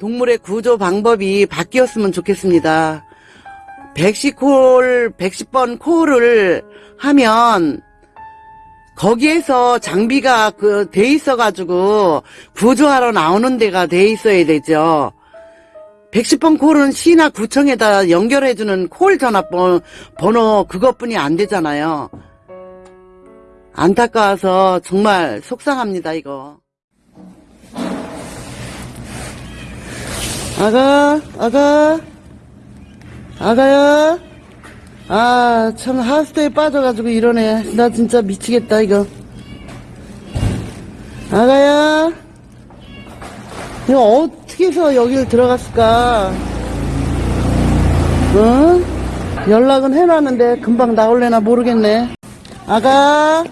동물의 구조 방법이 바뀌었으면 좋겠습니다. 110콜, 110번 콜을 하면 거기에서 장비가 그 돼 있어가지고 구조하러 나오는 데가 돼 있어야 되죠. 110번 콜은 시나 구청에다 연결해주는 콜 전화번호 번호 그것뿐이 안 되잖아요. 안타까워서 정말 속상합니다, 이거. 아가, 아가, 아가야. 아, 참, 하스테에 빠져가지고 이러네. 나 진짜 미치겠다, 이거. 아가야. 이거 어떻게 해서 여길 들어갔을까? 응? 연락은 해놨는데 금방 나올래나 모르겠네. 아가.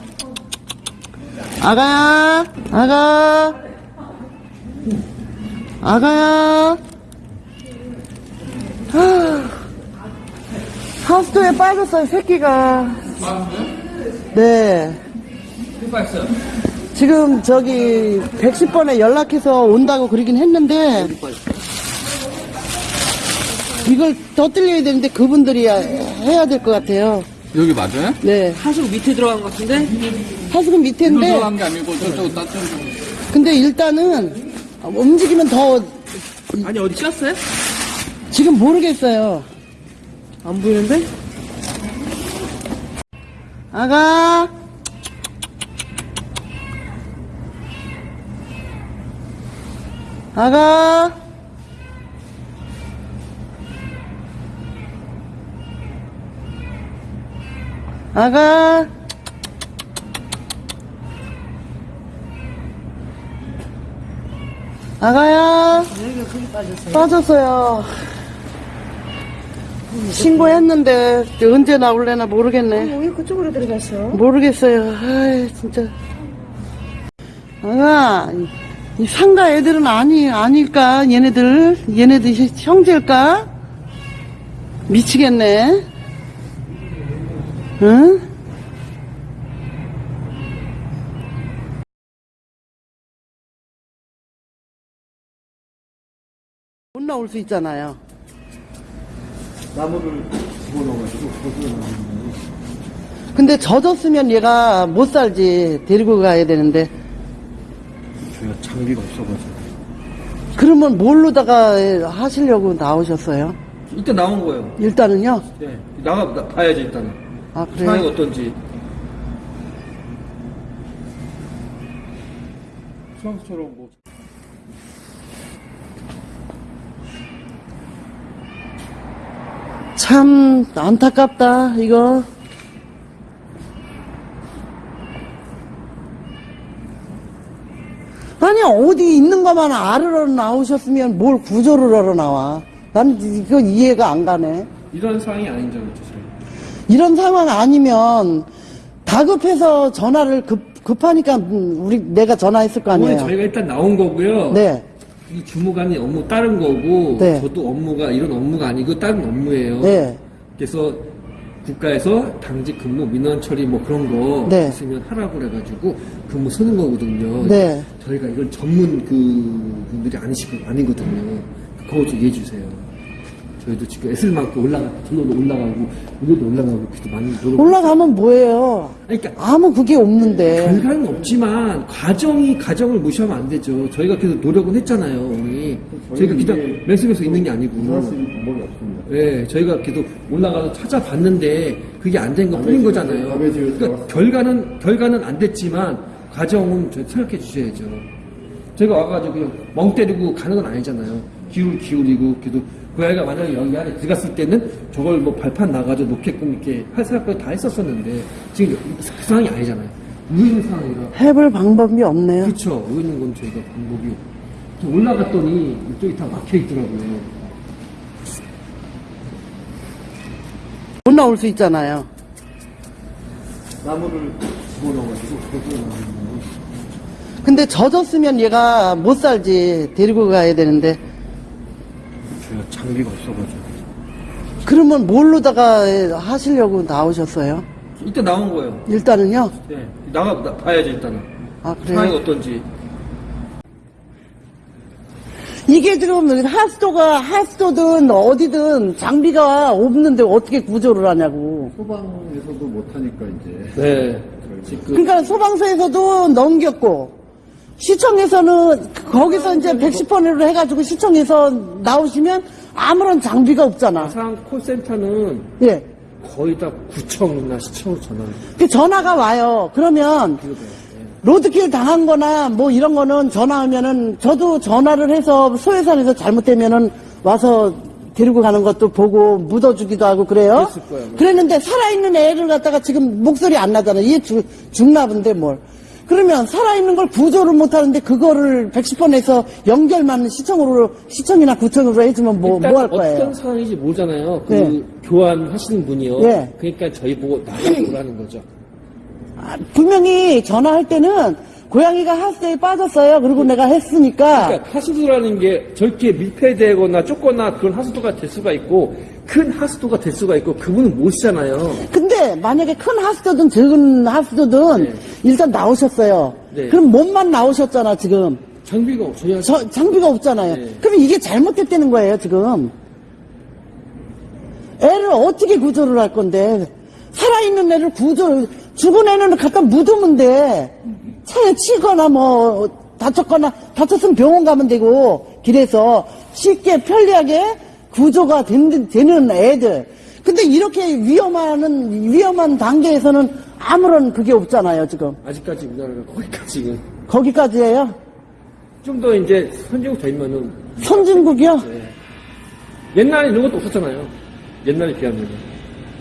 아가야. 아가. 아가야. 하, 하우스토에 빠졌어요, 새끼가. 네. 빠졌어요? 지금 저기 110번에 연락해서 온다고 그러긴 했는데 이걸 떠들려야 되는데 그분들이 해야 될 것 같아요. 여기 맞아요? 네. 하수구 밑에 들어간 것 같은데? 하수구 밑에인데 들어간 게 아니고 저쪽 따뜻한 근데 일단은 움직이면 더 아니 어디 꼈어요? 지금 모르겠어요. 안 보이는데? 아가. 아가. 아가. 아가야. 빠졌어요. 신고했는데 언제 나올래나 모르겠네. 왜 그쪽으로 들어갔어? 모르겠어요. 아이, 진짜. 아, 이- 이 상가 애들은 아니, 아닐까? 얘네들? 얘네들 히- 형제일까? 미치겠네. 응? 못 나올 수 있잖아요. 나무를 집어넣어가지고 그것을 근데 젖었으면 얘가 못 살지. 데리고 가야 되는데. 저희가 장비가 없어가지고 그러면 뭘로다가 하시려고 나오셨어요? 일단 나온 거예요 일단은요? 네 나가 나, 봐야지 일단은 아, 상황이 그래요? 어떤지 수학처럼 뭐 참, 안타깝다, 이거. 아니, 어디 있는 것만 알으러 나오셨으면 뭘 구조를 하러 나와. 난 이거 이해가 안 가네. 이런 상황이 아닌 줄 알았죠 저희 이런 상황 아니면 다급해서 전화를 급, 급하니까 음, 우리, 내가 전화했을 거 아니에요. 저희가 일단 나온 거고요. 네. 이 주무관이 업무 다른 거고 네. 저도 업무가 이런 업무가 아니고 다른 업무예요. 네. 그래서 국가에서 당직 근무 민원 처리 뭐 그런 거 네. 있으면 하라고 그래가지고 근무 쓰는 거거든요. 네. 저희가 이건 전문 그 분들이 아니시고 아니거든요. 그거 좀 이해해 주세요. 저희도 지금 애쓸 만큼 올라가, 저도 올라가고, 우리도 올라가고, 그래도 많이 노력. 올라가면 뭐예요? 그러니까 아무 그게 없는데. 결과는 없지만 과정이 과정을 무시하면 안 되죠. 저희가 그래도 노력은 했잖아요, 어머니. 저희가 그냥 맨속에서 있는 게 아니고. 방법이 없습니다 예, 저희가 계속 올라가서 찾아봤는데 그게 안 된 것 뿐인 거잖아요. 그러니까 결과는 결과는 안 됐지만 과정은 저 생각해 주셔야죠. 저희가 와가지고 그냥 멍 때리고 가는 건 아니잖아요. 기울 기울이고 그래도 그 아이가 만약에 여기 안에 들어갔을 때는 저걸 뭐 발판 나가지고 놓게끔 이렇게 할 생각까지 다 했었었는데 지금 그 상황이 아니잖아요. 우있는 상황이라. 해볼 방법이 없네요. 그렇죠. 우있는 건 저희가 방법이 좀 올라갔더니 이쪽이 다 막혀 있더라고요. 못 나올 수 있잖아요. 나무를 집어넣어가지고 근데 젖었으면 얘가 못 살지. 데리고 가야 되는데. 장비가 없어가지고 그러면 뭘로다가 하시려고 나오셨어요? 일단 나온 거예요 일단은요? 네 나가 나, 봐야지 일단은 아, 상황이 그래요? 어떤지 이게 지금 하수도가 하수도든 어디든 장비가 없는데 어떻게 구조를 하냐고. 소방에서도 못하니까 이제 네. 지금 그러니까 소방서에서도 넘겼고 시청에서는 거기서 이제 110번으로 해가지고 시청에서 나오시면 아무런 장비가 없잖아. 마상 콜센터는 예. 거의 다 구청이나 시청으로 전화. 그 전화가 와요. 그러면 로드킬 당한 거나 뭐 이런 거는 전화하면은 저도 전화를 해서 소해산에서 잘못되면은 와서 데리고 가는 것도 보고 묻어주기도 하고 그래요. 그랬을 거예요. 그랬는데 살아있는 애를 갖다가 지금 목소리 안 나잖아. 얘 주, 죽나 본데 뭘. 그러면 살아있는 걸 구조를 못 하는데 그거를 110번에서 연결만 시청으로, 시청이나 구청으로 해주면 뭐, 뭐 할 거예요? 어떤 상황인지 모르잖아요. 그 네. 교환하시는 분이요. 네. 그러니까 저희 보고 나가보라는 거죠. 아, 분명히 전화할 때는 고양이가 하수도에 빠졌어요. 그리고 내가 했으니까. 그러니까 하수도라는 게 저렇게 밀폐되거나 좁거나 그런 하수도가 될 수가 있고 큰 하수도가 될 수가 있고 그분은 모시잖아요. 근데 만약에 큰 하수도든 작은 하수도든 네. 일단 나오셨어요. 네. 그럼 몸만 나오셨잖아 지금. 장비가 없어야 저- 장비가 없잖아요. 네. 그럼 이게 잘못됐다는 거예요 지금. 애를 어떻게 구조를 할 건데 살아있는 애를 구조 죽은 애는 갖다 묻으면 돼. 차에 치거나 뭐 다쳤거나 다쳤으면 병원 가면 되고 길에서 쉽게 편리하게 구조가 된- 되는 애들. 근데 이렇게 위험한 위험한 단계에서는 아무런 그게 없잖아요 지금. 아직까지 우리나라가 거기까지 거기까지예요. 좀 더 이제 선진국 되면은 선진국이요. 네. 옛날에 이런 것도 없었잖아요. 옛날에 비하면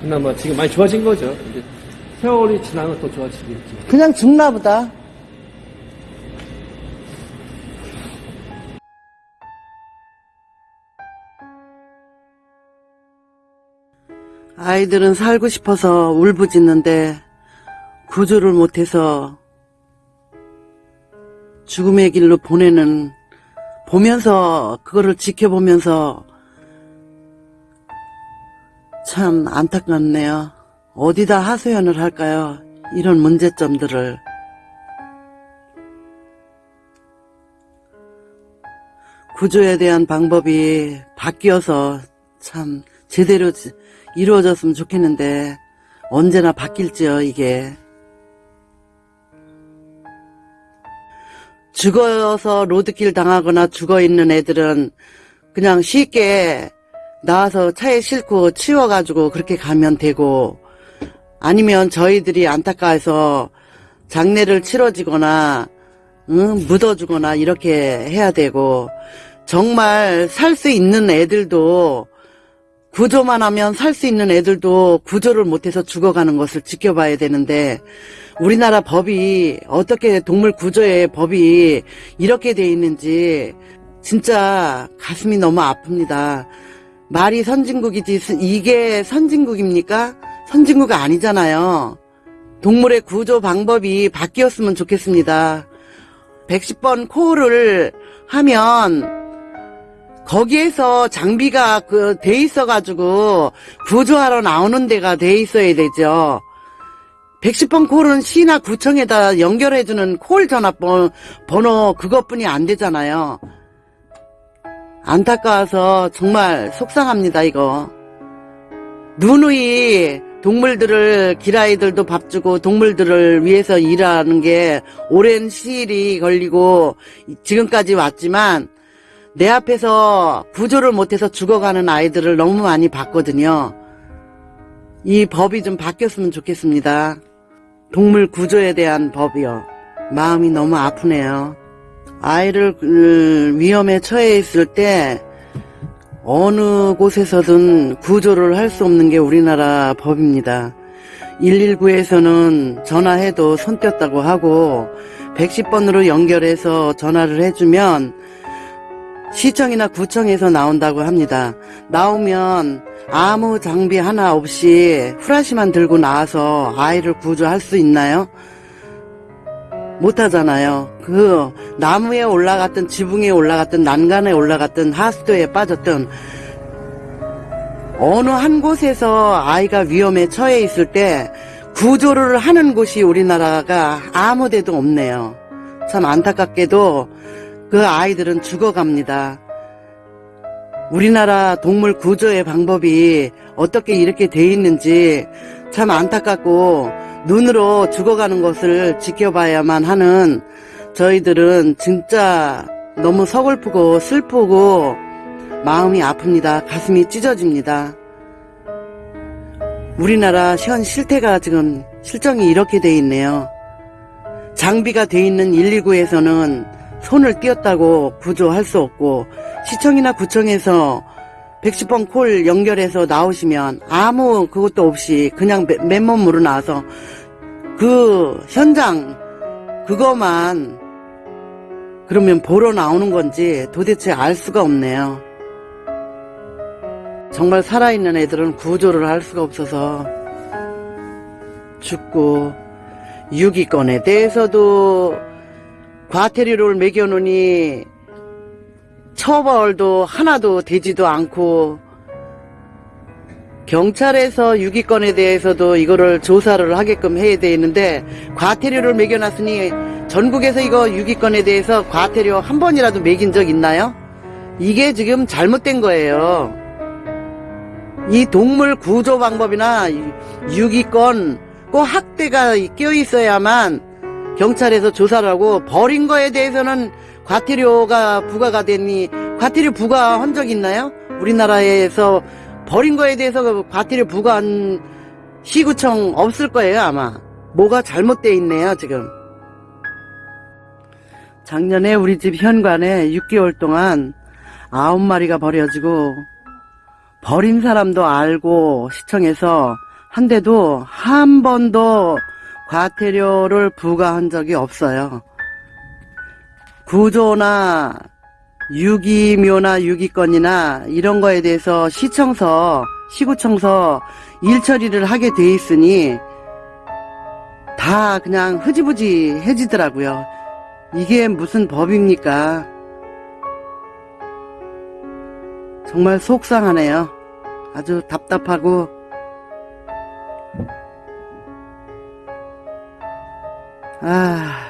그나마 지금 많이 좋아진 거죠. 이제 세월이 지나면 더 좋아지겠죠. 그냥 죽나 보다. 아이들은 살고 싶어서 울부짖는데 구조를 못해서 죽음의 길로 보내는 보면서 그거를 지켜보면서 참 안타깝네요. 어디다 하소연을 할까요? 이런 문제점들을. 구조에 대한 방법이 바뀌어서 참 제대로 지- 이루어졌으면 좋겠는데 언제나 바뀔지요, 이게. 죽어서 로드킬 당하거나 죽어 있는 애들은 그냥 쉽게 나와서 차에 싣고 치워가지고 그렇게 가면 되고 아니면 저희들이 안타까워서 장례를 치러지거나 응, 묻어주거나 이렇게 해야 되고 정말 살 수 있는 애들도 구조만 하면 살 수 있는 애들도 구조를 못해서 죽어가는 것을 지켜봐야 되는데 우리나라 법이 어떻게 동물 구조의 법이 이렇게 돼 있는지 진짜 가슴이 너무 아픕니다. 말이 선진국이지 이게 선진국입니까? 선진국 아니잖아요. 동물의 구조 방법이 바뀌었으면 좋겠습니다. 110번 콜을 하면 거기에서 장비가 그 돼 있어가지고 구조하러 나오는 데가 돼 있어야 되죠. 110번 콜은 시나 구청에다 연결해주는 콜 전화번 번호 그것뿐이 안 되잖아요. 안타까워서 정말 속상합니다 이거. 누누이 동물들을 길아이들도 밥 주고 동물들을 위해서 일하는 게 오랜 시일이 걸리고 지금까지 왔지만 내 앞에서 구조를 못해서 죽어가는 아이들을 너무 많이 봤거든요. 이 법이 좀 바뀌었으면 좋겠습니다. 동물 구조에 대한 법이요. 마음이 너무 아프네요. 아이를 음, 위험에 처해 있을 때 어느 곳에서든 구조를 할 수 없는 게 우리나라 법입니다. 119에서는 전화해도 손 뗐다고 하고 110번으로 연결해서 전화를 해주면 시청이나 구청에서 나온다고 합니다. 나오면 아무 장비 하나 없이 후라시만 들고 나와서 아이를 구조할 수 있나요? 못하잖아요. 그 나무에 올라갔든 지붕에 올라갔든 난간에 올라갔든 하수도에 빠졌든 어느 한 곳에서 아이가 위험에 처해 있을 때 구조를 하는 곳이 우리나라가 아무 데도 없네요. 참 안타깝게도 그 아이들은 죽어갑니다. 우리나라 동물 구조의 방법이 어떻게 이렇게 돼 있는지 참 안타깝고 눈으로 죽어가는 것을 지켜봐야만 하는 저희들은 진짜 너무 서글프고 슬프고 마음이 아픕니다. 가슴이 찢어집니다. 우리나라 현 실태가 지금 실정이 이렇게 돼 있네요. 장비가 돼 있는 119에서는 손을 띄었다고 구조할 수 없고 시청이나 구청에서 110번 콜 연결해서 나오시면 아무 그것도 없이 그냥 맨- 맨몸으로 나와서 그 현장 그거만 그러면 보러 나오는 건지 도대체 알 수가 없네요. 정말 살아있는 애들은 구조를 할 수가 없어서 죽고 유기권에 대해서도 과태료를 매겨놓으니 처벌도 하나도 되지도 않고 경찰에서 유기권에 대해서도 이거를 조사를 하게끔 해야 되는데 과태료를 매겨놨으니 전국에서 이거 유기권에 대해서 과태료 한 번이라도 매긴 적 있나요? 이게 지금 잘못된 거예요. 이 동물 구조 방법이나 유기권 꼭 학대가 껴 있어야만 경찰에서 조사를 하고 버린 거에 대해서는 과태료가 부과가 되니? 과태료 부과한 적 있나요? 우리나라에서 버린 거에 대해서 그 과태료 부과한 시구청 없을 거예요 아마. 뭐가 잘못돼 있네요 지금. 작년에 우리 집 현관에 6개월 동안 아홉 마리가 버려지고 버린 사람도 알고 시청에서 한데도 한 번도 과태료를 부과한 적이 없어요. 구조나 유기묘나 유기권이나 이런 거에 대해서 시청서, 시구청서 일 처리를 하게 돼 있으니 다 그냥 흐지부지 해지더라고요. 이게 무슨 법입니까? 정말 속상하네요. 아주 답답하고 아